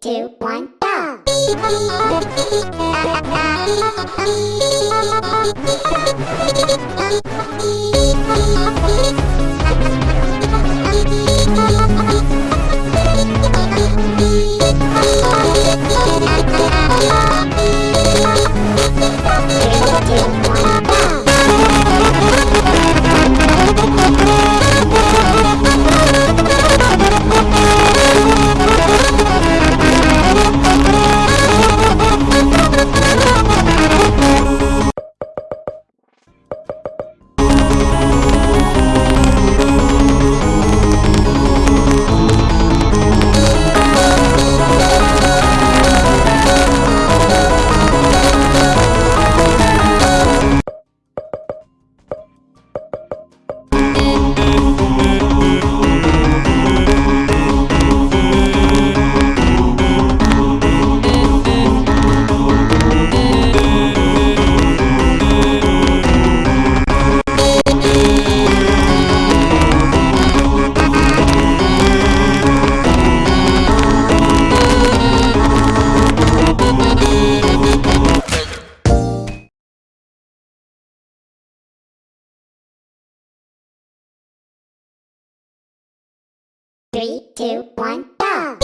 two, one, go! Three, two, one, go!